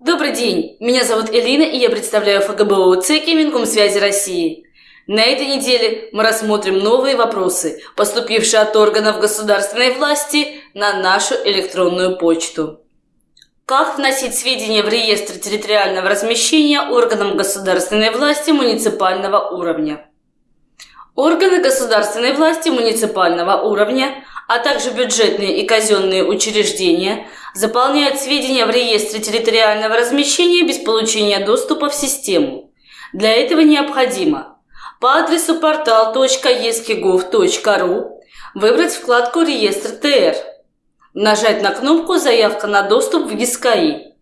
Добрый день, меня зовут Элина, и я представляю ФГБУ ЦЕКИ Минкомсвязи России. На этой неделе мы рассмотрим новые вопросы, поступившие от органов государственной власти на нашу электронную почту. Как вносить сведения в реестр территориального размещения органам государственной власти муниципального уровня? Органы государственной власти муниципального уровня, а также бюджетные и казенные учреждения заполняют сведения в реестре территориального размещения без получения доступа в систему. Для этого необходимо по адресу portal.eskigov.ru выбрать вкладку «Реестр ТР», нажать на кнопку «Заявка на доступ в ГИСКАИ».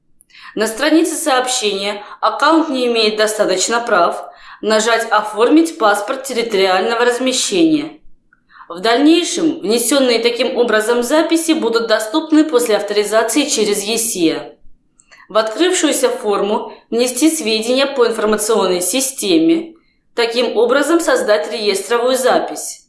На странице сообщения «Аккаунт не имеет достаточно прав» нажать «Оформить паспорт территориального размещения». В дальнейшем внесенные таким образом записи будут доступны после авторизации через ЕСИА. В открывшуюся форму внести сведения по информационной системе, таким образом создать реестровую запись.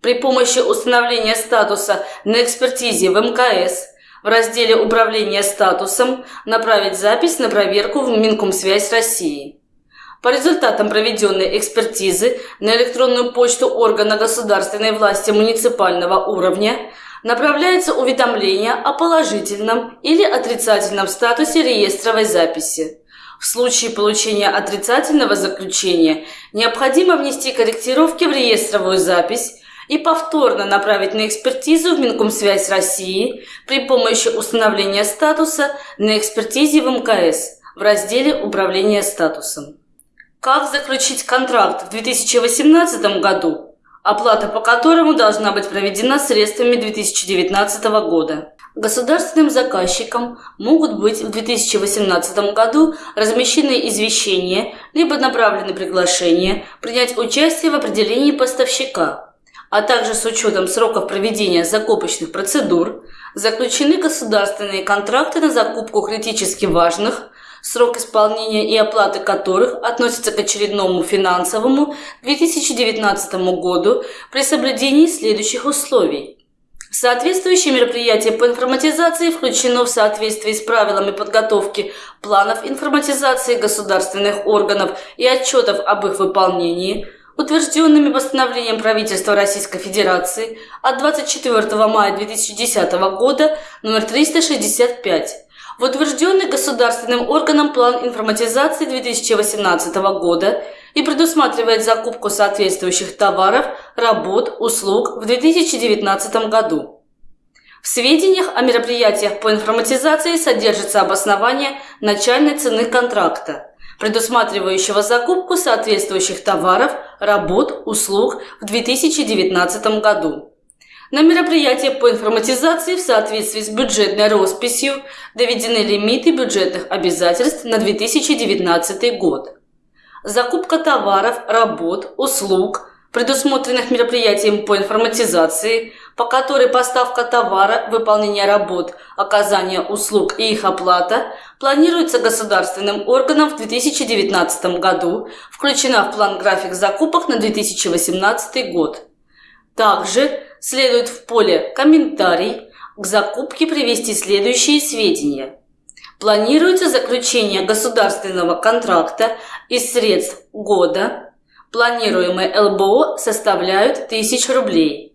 При помощи установления статуса на экспертизе в МКС в разделе «Управление статусом» направить запись на проверку в Минкомсвязь России. По результатам проведенной экспертизы на электронную почту органа государственной власти муниципального уровня направляется уведомление о положительном или отрицательном статусе реестровой записи. В случае получения отрицательного заключения необходимо внести корректировки в реестровую запись и повторно направить на экспертизу в Минкомсвязь России при помощи установления статуса на экспертизе в МКС в разделе «Управление статусом». Как заключить контракт в 2018 году, оплата по которому должна быть проведена средствами 2019 года? Государственным заказчикам могут быть в 2018 году размещены извещения либо направлены приглашения принять участие в определении поставщика, а также с учетом сроков проведения закупочных процедур заключены государственные контракты на закупку критически важных срок исполнения и оплаты которых относится к очередному финансовому 2019 году при соблюдении следующих условий. Соответствующее мероприятие по информатизации включено в соответствии с правилами подготовки планов информатизации государственных органов и отчетов об их выполнении, утвержденными постановлением правительства Российской Федерации от 24 мая 2010 года номер 365 в утвержденный государственным органом план информатизации 2018 года и предусматривает закупку соответствующих товаров, работ, услуг в 2019 году. В сведениях о мероприятиях по информатизации содержится обоснование начальной цены контракта, предусматривающего закупку соответствующих товаров, работ, услуг в 2019 году. На мероприятия по информатизации в соответствии с бюджетной росписью доведены лимиты бюджетных обязательств на 2019 год. Закупка товаров, работ, услуг, предусмотренных мероприятием по информатизации, по которой поставка товара, выполнение работ, оказание услуг и их оплата планируется государственным органом в 2019 году, включена в план график закупок на 2018 год. Также следует в поле «Комментарий» к закупке привести следующие сведения. Планируется заключение государственного контракта из средств года. Планируемые ЛБО составляют 1000 рублей.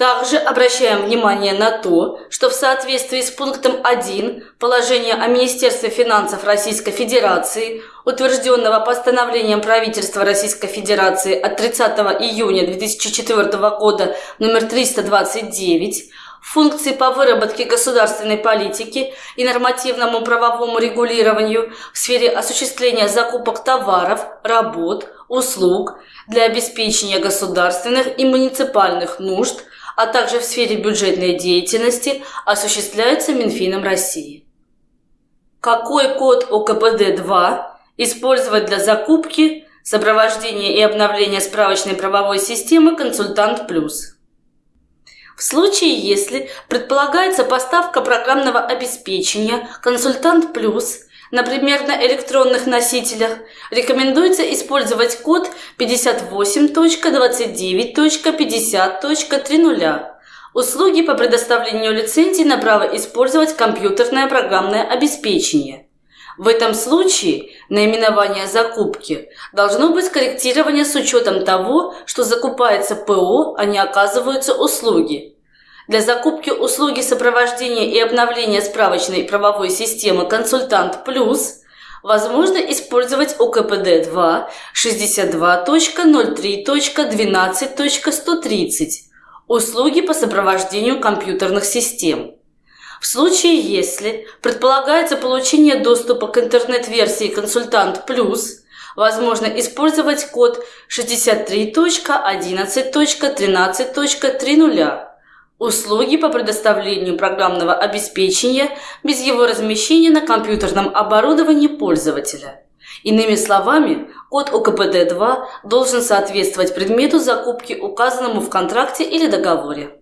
Также обращаем внимание на то, что в соответствии с пунктом 1 положения о Министерстве финансов Российской Федерации, утвержденного постановлением правительства Российской Федерации от 30 июня 2004 года номер 329, функции по выработке государственной политики и нормативному правовому регулированию в сфере осуществления закупок товаров, работ, услуг для обеспечения государственных и муниципальных нужд – а также в сфере бюджетной деятельности осуществляются Минфином России. Какой код ОКПД-2 использовать для закупки, сопровождения и обновления справочной правовой системы «Консультант Плюс»? В случае, если предполагается поставка программного обеспечения «Консультант Плюс» Например, на электронных носителях рекомендуется использовать код 58.29.50.30. Услуги по предоставлению лицензий на право использовать компьютерное программное обеспечение. В этом случае наименование закупки должно быть корректировано с учетом того, что закупается ПО, а не оказываются услуги. Для закупки услуги сопровождения и обновления справочной правовой системы «Консультант Плюс» возможно использовать УКПД-2 62.03.12.130 услуги по сопровождению компьютерных систем. В случае, если предполагается получение доступа к интернет-версии «Консультант Плюс», возможно использовать код 63.11.13.30 услуги по предоставлению программного обеспечения без его размещения на компьютерном оборудовании пользователя. Иными словами, код ОКПД-2 должен соответствовать предмету закупки, указанному в контракте или договоре.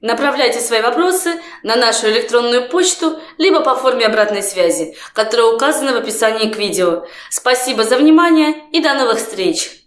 Направляйте свои вопросы на нашу электронную почту, либо по форме обратной связи, которая указана в описании к видео. Спасибо за внимание и до новых встреч!